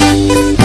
you.